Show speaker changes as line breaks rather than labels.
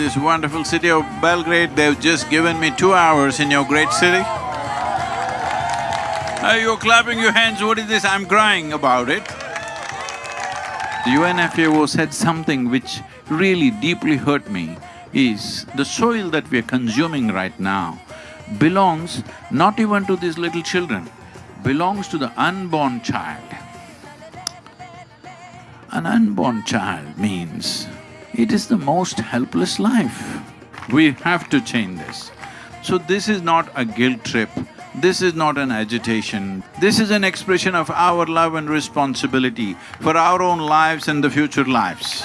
this wonderful city of Belgrade. They've just given me two hours in your great city. Uh, you're clapping your hands, what is this? I'm crying about it. The UNFAO said something which really deeply hurt me is the soil that we are consuming right now belongs not even to these little children, belongs to the unborn child. An unborn child means it is the most helpless life. We have to change this. So this is not a guilt trip, this is not an agitation, this is an expression of our love and responsibility for our own lives and the future lives.